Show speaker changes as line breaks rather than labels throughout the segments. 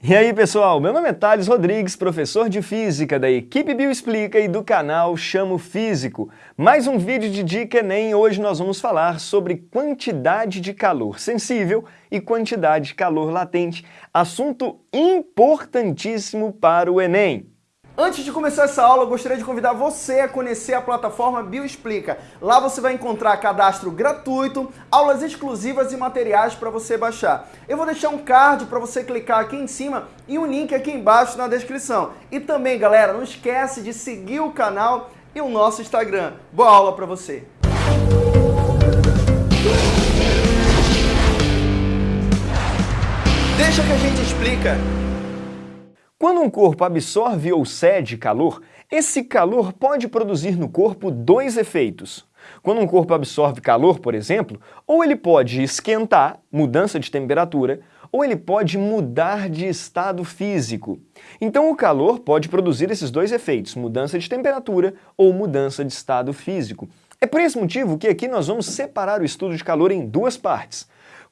E aí pessoal, meu nome é Thales Rodrigues, professor de Física da equipe Bioexplica e do canal Chamo Físico. Mais um vídeo de Dica Enem, hoje nós vamos falar sobre quantidade de calor sensível e quantidade de calor latente, assunto importantíssimo para o Enem.
Antes de começar essa aula, eu gostaria de convidar você a conhecer a plataforma Bioexplica. Lá você vai encontrar cadastro gratuito, aulas exclusivas e materiais para você baixar. Eu vou deixar um card para você clicar aqui em cima e um link aqui embaixo na descrição. E também, galera, não esquece de seguir o canal e o nosso Instagram. Boa aula para você! Deixa que a gente explica.
Quando um corpo absorve ou cede calor, esse calor pode produzir no corpo dois efeitos. Quando um corpo absorve calor, por exemplo, ou ele pode esquentar, mudança de temperatura, ou ele pode mudar de estado físico. Então o calor pode produzir esses dois efeitos, mudança de temperatura ou mudança de estado físico. É por esse motivo que aqui nós vamos separar o estudo de calor em duas partes.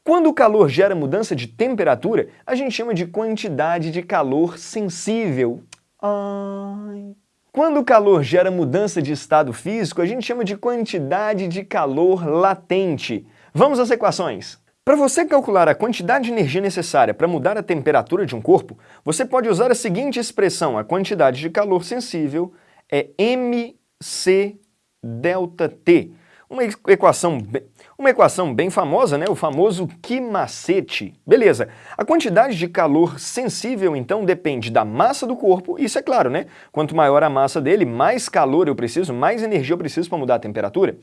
Quando o calor gera mudança de temperatura, a gente chama de quantidade de calor sensível. Ai. Quando o calor gera mudança de estado físico, a gente chama de quantidade de calor latente. Vamos às equações. Para você calcular a quantidade de energia necessária para mudar a temperatura de um corpo, você pode usar a seguinte expressão, a quantidade de calor sensível é mc ΔT. Uma equação, uma equação bem famosa, né? o famoso que macete. Beleza, a quantidade de calor sensível, então, depende da massa do corpo, isso é claro, né? Quanto maior a massa dele, mais calor eu preciso, mais energia eu preciso para mudar a temperatura.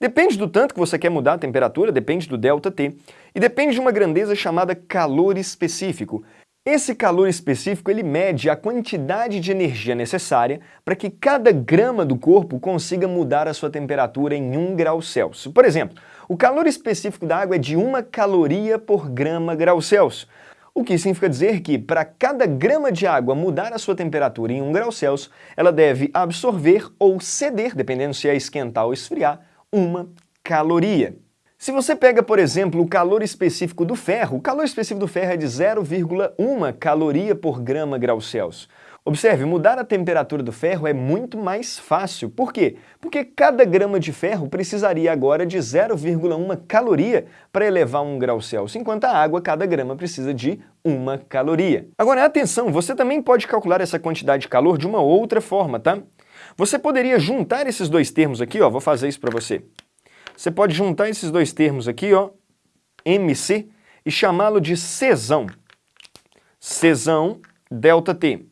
Depende do tanto que você quer mudar a temperatura, depende do ΔT, e depende de uma grandeza chamada calor específico. Esse calor específico ele mede a quantidade de energia necessária para que cada grama do corpo consiga mudar a sua temperatura em 1 grau Celsius. Por exemplo, o calor específico da água é de 1 caloria por grama grau Celsius. O que significa dizer que, para cada grama de água mudar a sua temperatura em 1 grau Celsius, ela deve absorver ou ceder, dependendo se é esquentar ou esfriar, uma caloria. Se você pega, por exemplo, o calor específico do ferro, o calor específico do ferro é de 0,1 caloria por grama grau Celsius. Observe, mudar a temperatura do ferro é muito mais fácil. Por quê? Porque cada grama de ferro precisaria agora de 0,1 caloria para elevar 1 grau Celsius, enquanto a água, cada grama precisa de 1 caloria. Agora, atenção, você também pode calcular essa quantidade de calor de uma outra forma, tá? Você poderia juntar esses dois termos aqui, ó, vou fazer isso para você. Você pode juntar esses dois termos aqui, ó, MC, e chamá-lo de Czão. Czão delta T.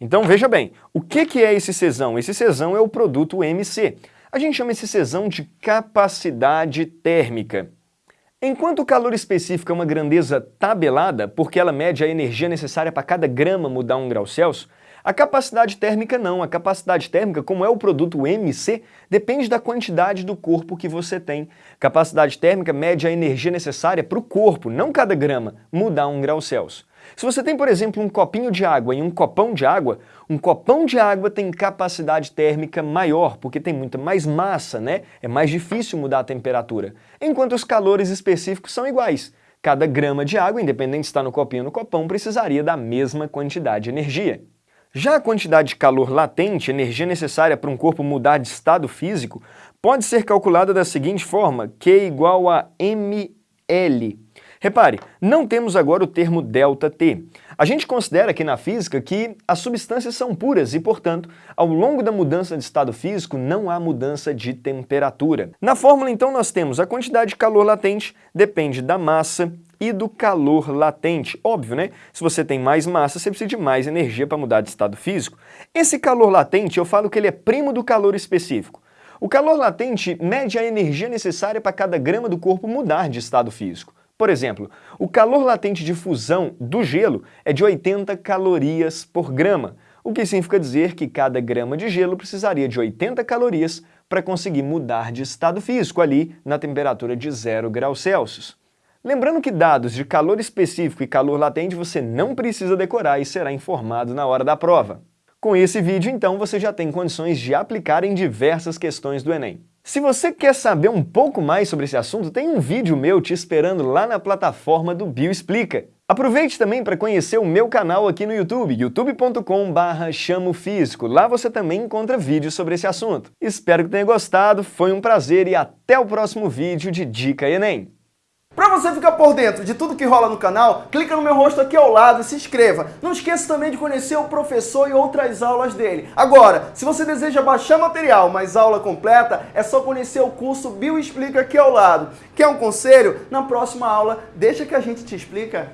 Então veja bem, o que, que é esse Czão? Esse Czão é o produto MC. A gente chama esse Czão de capacidade térmica. Enquanto o calor específico é uma grandeza tabelada, porque ela mede a energia necessária para cada grama mudar um grau Celsius, a capacidade térmica não, a capacidade térmica, como é o produto MC, depende da quantidade do corpo que você tem. Capacidade térmica mede a energia necessária para o corpo, não cada grama, mudar um grau Celsius. Se você tem, por exemplo, um copinho de água e um copão de água, um copão de água tem capacidade térmica maior, porque tem muita mais massa, né? É mais difícil mudar a temperatura. Enquanto os calores específicos são iguais. Cada grama de água, independente se está no copinho ou no copão, precisaria da mesma quantidade de energia. Já a quantidade de calor latente, energia necessária para um corpo mudar de estado físico, pode ser calculada da seguinte forma, Q igual a mL. Repare, não temos agora o termo ΔT. A gente considera aqui na física que as substâncias são puras e, portanto, ao longo da mudança de estado físico não há mudança de temperatura. Na fórmula, então, nós temos a quantidade de calor latente depende da massa e do calor latente. Óbvio, né? Se você tem mais massa, você precisa de mais energia para mudar de estado físico. Esse calor latente, eu falo que ele é primo do calor específico. O calor latente mede a energia necessária para cada grama do corpo mudar de estado físico. Por exemplo, o calor latente de fusão do gelo é de 80 calorias por grama, o que significa dizer que cada grama de gelo precisaria de 80 calorias para conseguir mudar de estado físico ali na temperatura de 0 graus Celsius. Lembrando que dados de calor específico e calor latente você não precisa decorar e será informado na hora da prova. Com esse vídeo, então, você já tem condições de aplicar em diversas questões do Enem. Se você quer saber um pouco mais sobre esse assunto, tem um vídeo meu te esperando lá na plataforma do Bioexplica. Aproveite também para conhecer o meu canal aqui no YouTube, youtube.com.br chamofísico. Lá você também encontra vídeos sobre esse assunto. Espero que tenha gostado, foi um prazer e até o próximo vídeo de Dica Enem.
Você ficar por dentro de tudo que rola no canal, clica no meu rosto aqui ao lado e se inscreva. Não esqueça também de conhecer o professor e outras aulas dele. Agora, se você deseja baixar material, mas aula completa, é só conhecer o curso Bio Explica aqui ao lado. Quer um conselho? Na próxima aula, deixa que a gente te explica.